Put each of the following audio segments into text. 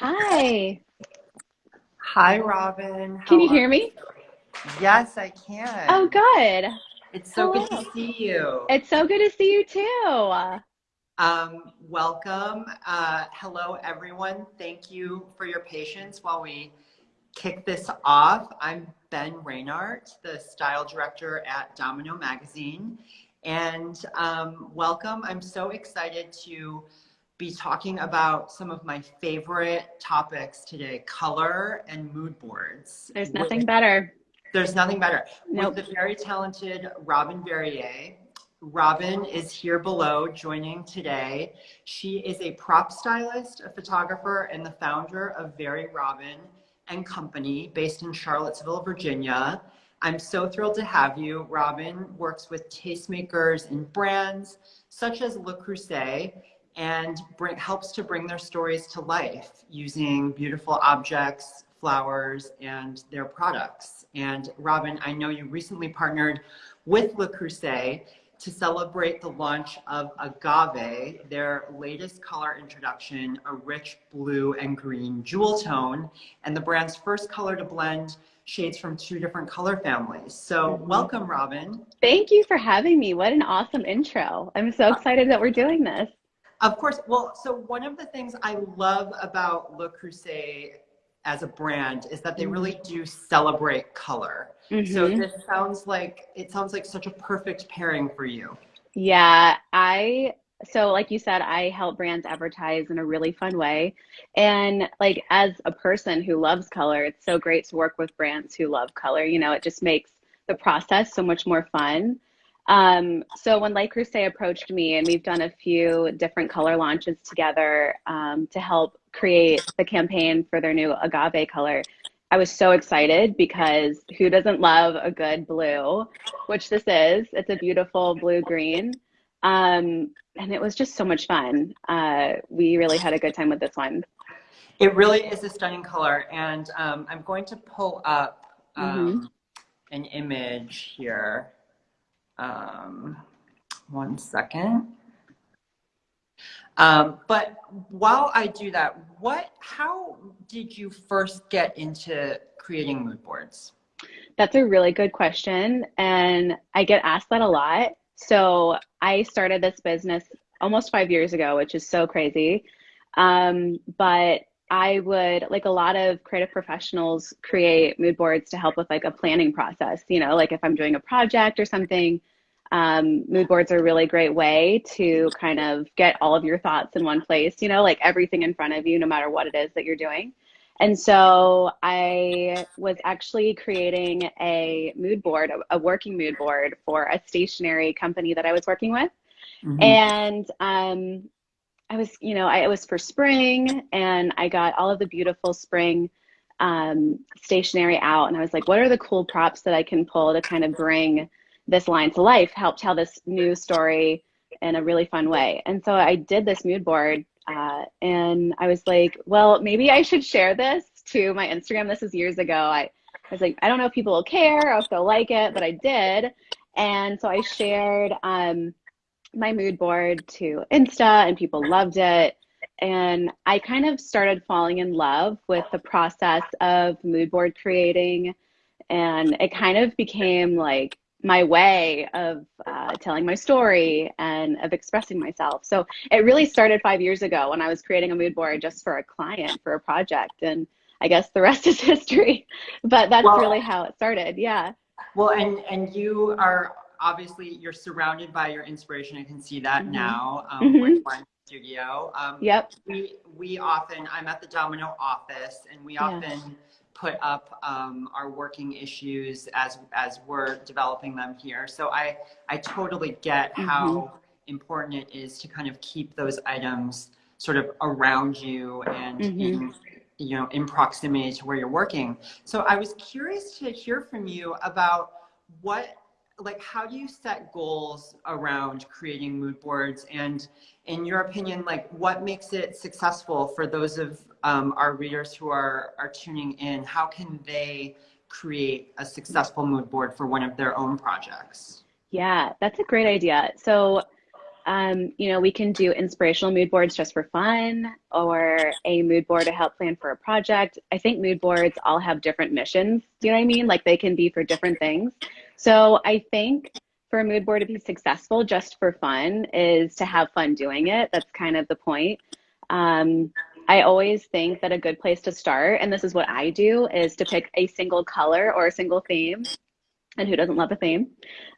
Hi. Hi, Robin. How Can you hear me? Yes, I can. Oh, good. It's so good to see you. It's so good to see you too. Um, welcome. Uh, hello, everyone. Thank you for your patience while we kick this off. I'm Ben Reynaert, the style director at Domino Magazine. And um, welcome. I'm so excited to be talking about some of my favorite topics today color and mood boards. There's with- nothing better. There's nothing better. Nope. With the very talented Robin Verrier. Robin is here below joining today. She is a prop stylist, a photographer, and the founder of Very Robin and Company based in Charlottesville, Virginia. I'm so thrilled to have you. Robin works with tastemakers and brands such as Le Creuset and bring, helps to bring their stories to life using beautiful objects, flowers, and their products. And Robin, I know you recently partnered with Le Creuset to celebrate the launch of Agave, their latest color introduction, a rich blue and green jewel tone, and the brand's first color to blend shades from two different color families. So Mhm. welcome, Robin. Thank you for having me. What an awesome intro. I'm so excited that we're doing this. Of course. Well, so one of the things I love about Le Creuset as a brand is that they Mhm. really do celebrate color. So Mhm. this sounds like it sounds like such a perfect pairing for you. Yeah, I so like you said, I help brands advertise in a really fun way. And like as a person who loves color, it's so great to work with brands who love color. You know, it just makes the process so much more fun. Um, so when Le Creuset approached me, and we've done a few different color launches together um, to help create the campaign for their new agave color, I was so excited because who doesn't love a good blue, which this is? It's a beautiful blue green. Um, and it was just so much fun. Uh, we really had a good time with this one. It really is a stunning color, and um, I'm going to pull up um, an image here. Um, one second. Um, but while I do that, what? How did you first get into creating mood boards? That's a really good question. And I get asked that a lot. So I started this business almost five years ago, which is so crazy. Um, but I would, like a lot of creative professionals, create mood boards to help with like a planning process. You know, like if I'm doing a project or something, um, mood boards are a really great way to kind of get all of your thoughts in one place, you know, like everything in front of you, no matter what it is that you're doing. And so I was actually creating a mood board, a, a working mood board for a stationary company that I was working with. Mhm. And um, I was, you know, I, it was for spring and I got all of the beautiful spring um, stationery out. And I was like, what are the cool props that I can pull to kind of bring this line to life, help tell this new story in a really fun way? And so I did this mood board. Uh, and I was like, well, maybe I should share this to my Instagram. This is years ago. I, I was like, I don't know if people will care or if they'll like it, but I did. And so I shared um, my mood board to Insta, and people loved it. And I kind of started falling in love with the process of mood board creating. And it kind of became like my way of uh, telling my story and of expressing myself. So it really started five years ago when I was creating a mood board just for a client for a project. And I guess the rest is history. But that's Well- really how it started. Yeah. Well, and and you are obviously you're surrounded by your inspiration. I can see that Mhm. now um, Mhm. with my studio. Um, Yep. We we often I'm at the Domino office, and we Yeah. often put up um, our working issues as as we're developing them here. So I I totally get Mm-hmm. how important it is to kind of keep those items sort of around you and Mhm. in you know in proximity to where you're working. So I was curious to hear from you about what like how do you set goals around creating mood boards? And in your opinion like what makes it successful for those of um, our readers who are are tuning in? How can they create a successful mood board for one of their own projects? Yeah, that's a great idea. So um, you know, we can do inspirational mood boards just for fun or a mood board to help plan for a project. I think mood boards all have different missions. Do you know what I mean? Like they can be for different things. So I think for a mood board to be successful just for fun is to have fun doing it. That's kind of the point. Um, I always think that a good place to start, and this is what I do, is to pick a single color or a single theme. And who doesn't love a theme?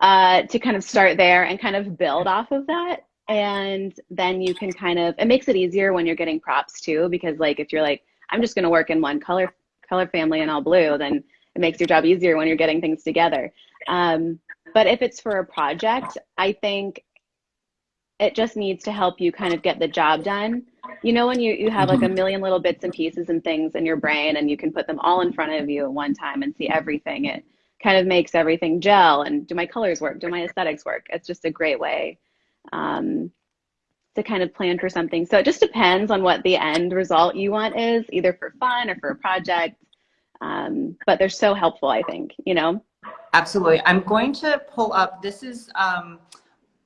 Uh, to kind of start there and kind of build off of that. And then you can kind of, it makes it easier when you're getting props too, because like if you're like, I'm just going to work in one color color family and all blue, then it makes your job easier when you're getting things together. Um, but if it's for a project, I think it just needs to help you kind of get the job done. You know, when you, you have like a mm-hmm. million little bits and pieces and things in your brain and you can put them all in front of you at one time and see everything, it kind of makes everything gel. And do my colors work? Do my aesthetics work? It's just a great way um, to kind of plan for something. So it just depends on what the end result you want is, either for fun or for a project. Um, but they're so helpful, I think, you know? Absolutely. I'm going to pull up, this is um,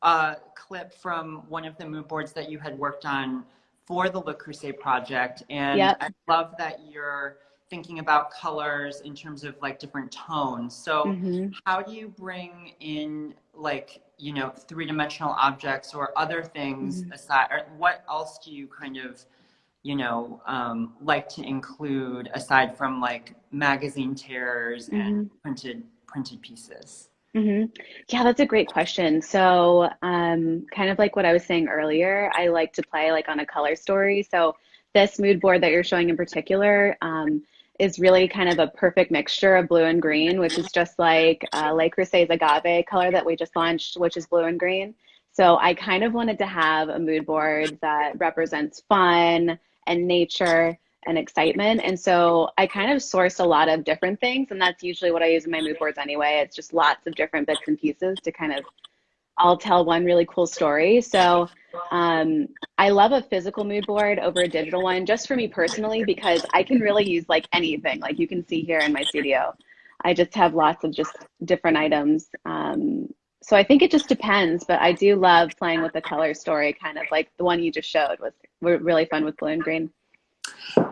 a clip from one of the mood boards that you had worked on for the Le Creuset project. And yep. I love that you're thinking about colors in terms of like different tones. So mm-hmm. how do you bring in like, you know, three-dimensional objects or other things mm-hmm. aside, or what else do you kind of, you know, um, like to include aside from like magazine tears mm-hmm. and printed printed pieces? Mm-hmm. Yeah, that's a great question. So, um, kind of like what I was saying earlier, I like to play like on a color story. So, this mood board that you're showing in particular um, is really kind of a perfect mixture of blue and green, which is just like uh, Le Creuset's agave color that we just launched, which is blue and green. So, I kind of wanted to have a mood board that represents fun and nature and excitement. And so I kind of source a lot of different things. And that's usually what I use in my mood boards anyway. It's just lots of different bits and pieces to kind of all tell one really cool story. So um, I love a physical mood board over a digital one, just for me personally, because I can really use like anything, like you can see here in my studio. I just have lots of just different items. Um, so I think it just depends, but I do love playing with the color story, kind of like the one you just showed was really fun with blue and green.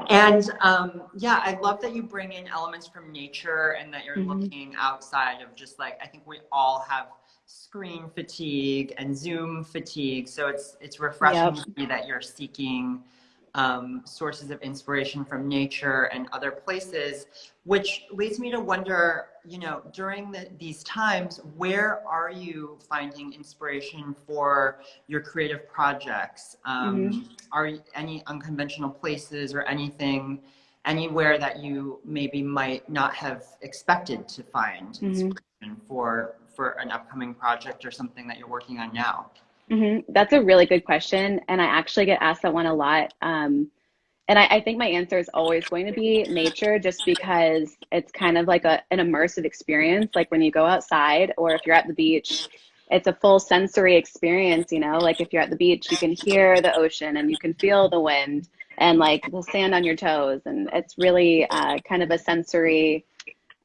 And um, yeah, I love that you bring in elements from nature and that you're mm-hmm. looking outside of just like I think we all have screen fatigue and Zoom fatigue. So it's it's refreshing yep. to me that you're seeking um, sources of inspiration from nature and other places, which leads me to wonder, you know, during the, these times, where are you finding inspiration for your creative projects? Um, mm-hmm. Are any unconventional places or anything, anywhere that you maybe might not have expected to find mm-hmm. inspiration for for an upcoming project or something that you're working on now? Mm-hmm. That's a really good question. And I actually get asked that one a lot. Um, and I, I, think my answer is always going to be nature just because it's kind of like a, an immersive experience. Like when you go outside or if you're at the beach, it's a full sensory experience, you know, like if you're at the beach, you can hear the ocean and you can feel the wind and like the sand on your toes. And it's really uh, kind of a sensory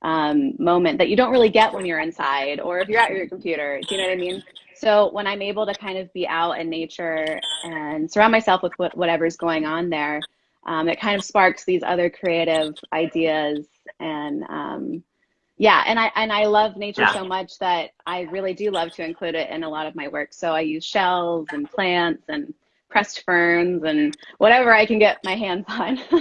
um, moment that you don't really get when you're inside or if you're at your computer. Do you know what I mean? So when I'm able to kind of be out in nature and surround myself with what, whatever's going on there, um, it kind of sparks these other creative ideas and um, yeah, and I and I love nature yeah. so much that I really do love to include it in a lot of my work. So I use shells and plants and pressed ferns and whatever I can get my hands on.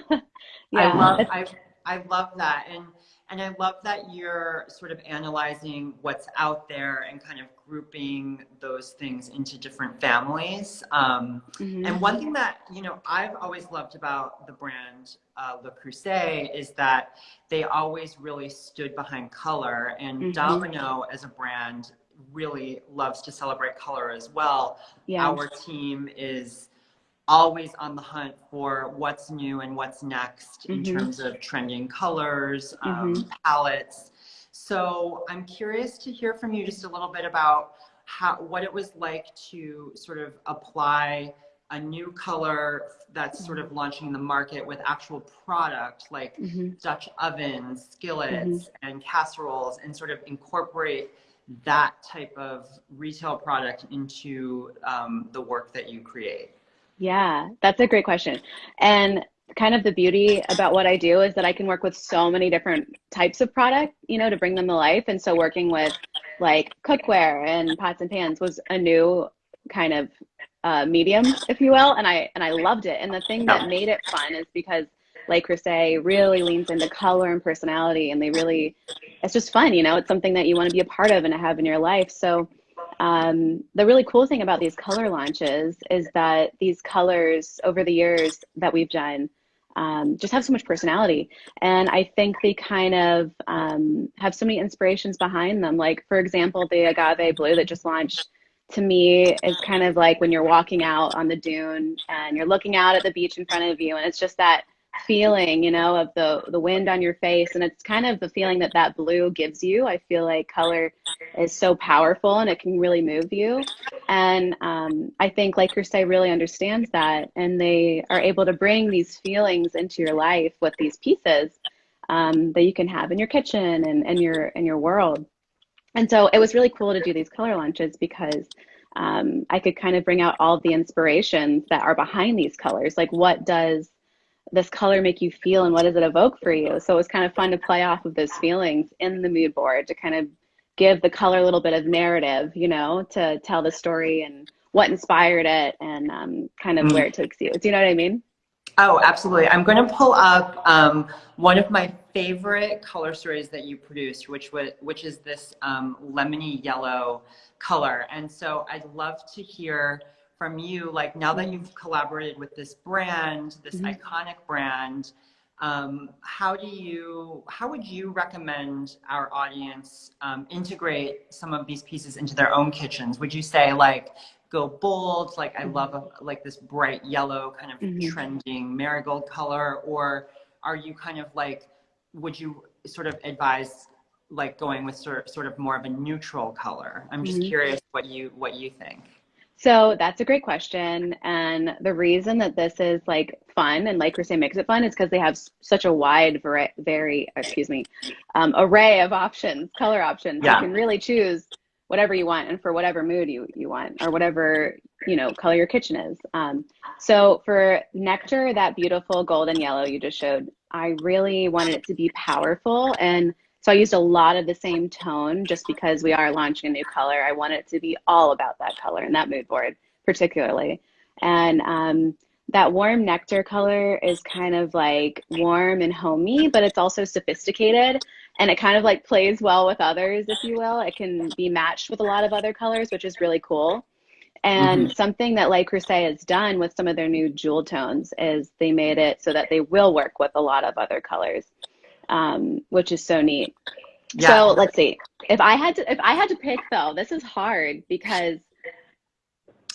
yeah, I love I, I love that and and I love that you're sort of analyzing what's out there and kind of grouping those things into different families. Um, mm-hmm. And one thing that, you know, I've always loved about the brand uh, Le Creuset is that they always really stood behind color. And mm-hmm. Domino as a brand really loves to celebrate color as well. Yeah. Our team is always on the hunt for what's new and what's next in mm-hmm. terms of trending colors, um, mm-hmm. palettes. So I'm curious to hear from you just a little bit about how what it was like to sort of apply a new color that's sort of launching the market with actual product like mm-hmm. Dutch ovens, skillets, mm-hmm. and casseroles, and sort of incorporate that type of retail product into um, the work that you create? Yeah, that's a great question. And kind of the beauty about what I do is that I can work with so many different types of product, you know, to bring them to life. And so working with like cookware and pots and pans was a new kind of uh, medium, if you will, and I and I loved it. And the thing that made it fun is because like Creuset really leans into color and personality, and they really it's just fun, you know. It's something that you want to be a part of and to have in your life. So um, the really cool thing about these color launches is that these colors over the years that we've done um, just have so much personality. And I think they kind of um, have so many inspirations behind them. Like, for example, the agave blue that just launched to me is kind of like when you're walking out on the dune and you're looking out at the beach in front of you and it's just that feeling you know of the the wind on your face and it's kind of the feeling that that blue gives you. I feel like color is so powerful and it can really move you. And um, i think Le Creuset really understands that and they are able to bring these feelings into your life with these pieces um, that you can have in your kitchen and, and your in your world. And so it was really cool to do these color launches because um, I could kind of bring out all the inspirations that are behind these colors. Like, what does this color make you feel and what does it evoke for you? So it was kind of fun to play off of those feelings in the mood board to kind of give the color a little bit of narrative, you know, to tell the story and what inspired it and um, kind of mm. where it takes you. Do you know what I mean? Oh, absolutely. I'm going to pull up um, one of my favorite color stories that you produced, which was which is this um, lemony yellow color. And so I'd love to hear from you, like now that you've collaborated with this brand, this mm-hmm. iconic brand, um, how do you, how would you recommend our audience um, integrate some of these pieces into their own kitchens? Would you say like go bold, like I love a, like this bright yellow kind of mm-hmm. trending marigold color, or are you kind of like, would you sort of advise like going with sort of, sort of more of a neutral color? I'm just mm-hmm. curious what you what you think. So that's a great question. And the reason that this is like fun and Le Creuset makes it fun is because they have such a wide, very, very excuse me, um, array of options, color options. Yeah. You can really choose whatever you want and for whatever mood you, you want or whatever, you know, color your kitchen is. Um, so for Nectar, that beautiful golden yellow you just showed, I really wanted it to be powerful and so I used a lot of the same tone just because we are launching a new color. I want it to be all about that color and that mood board particularly. And um, that warm nectar color is kind of like warm and homey, but it's also sophisticated and it kind of like plays well with others, if you will. It can be matched with a lot of other colors, which is really cool. And mm-hmm. something that Le Creuset has done with some of their new jewel tones is they made it so that they will work with a lot of other colors um, which is so neat. Yeah. So let's see. If I had to, if I had to pick though, this is hard because.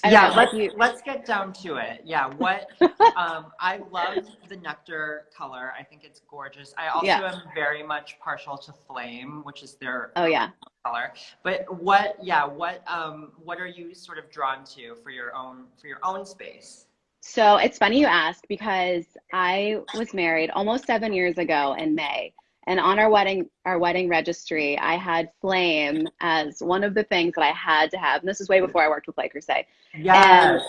yeah, know, let's you... let's get down to it. Yeah, what um, I love the nectar color. I think it's gorgeous. I also yeah. am very much partial to flame, which is their oh yeah color. But what yeah what um what are you sort of drawn to for your own for your own space? So it's funny you ask because I was married almost seven years ago in May. And on our wedding, our wedding registry, I had flame as one of the things that I had to have. And this is way before I worked with Le Creuset. Yes.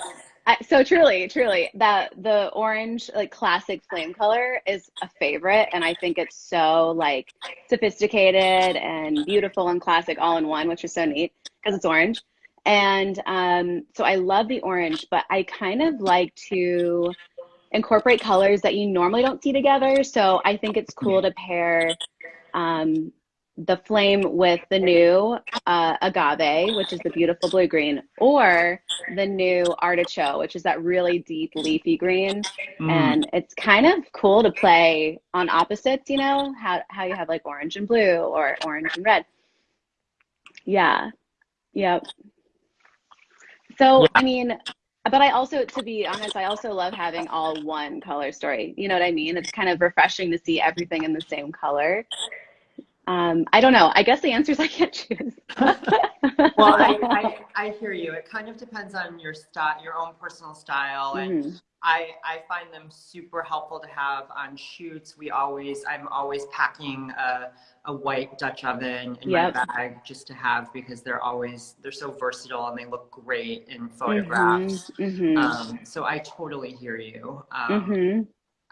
I, so truly, truly, that the orange, like classic flame color is a favorite. And I think it's so like sophisticated and beautiful and classic all in one, which is so neat because it's orange. And um, so I love the orange, but I kind of like to incorporate colors that you normally don't see together. So I think it's cool to pair um, the flame with the new uh, agave, which is the beautiful blue green, or the new artichoke, which is that really deep leafy green. Mm. And it's kind of cool to play on opposites, you know, how, how you have like orange and blue or orange and red. Yeah. Yep. So, yeah. I mean, but I also, to be honest, I also love having all one color story. You know what I mean? It's kind of refreshing to see everything in the same color. Um, I don't know. I guess the answer is I can't choose. well, I, I, I, hear you. It kind of depends on your style, your own personal style. And mm. I, I find them super helpful to have on shoots. We always, I'm always packing a, a white Dutch oven in yep. my bag just to have because they're always, they're so versatile and they look great in photographs. Mm-hmm. Mm-hmm. Um, so I totally hear you. Um, mm-hmm.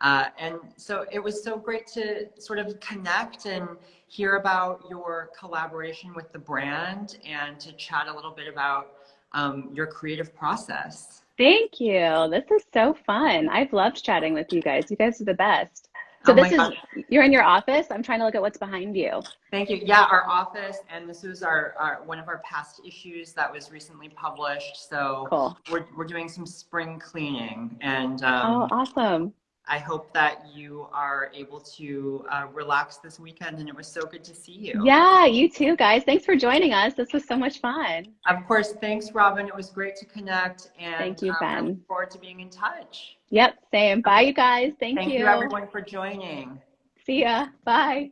Uh, and so it was so great to sort of connect and hear about your collaboration with the brand and to chat a little bit about um, your creative process. Thank you. This is so fun. I've loved chatting with you guys. You guys are the best. So oh this is God. you're in your office. I'm trying to look at what's behind you. Thank you. Yeah, our office, and this was our, our one of our past issues that was recently published. So cool. we're we're doing some spring cleaning, and um, oh, awesome. I hope that you are able to uh, relax this weekend and it was so good to see you. Yeah, you too, guys. Thanks for joining us. This was so much fun. Of course. Thanks, Robin. It was great to connect. And thank you, Ben. Um, look forward to being in touch. Yep, same. Bye, you guys. Thank, thank you. Thank you, everyone, for joining. See ya. Bye.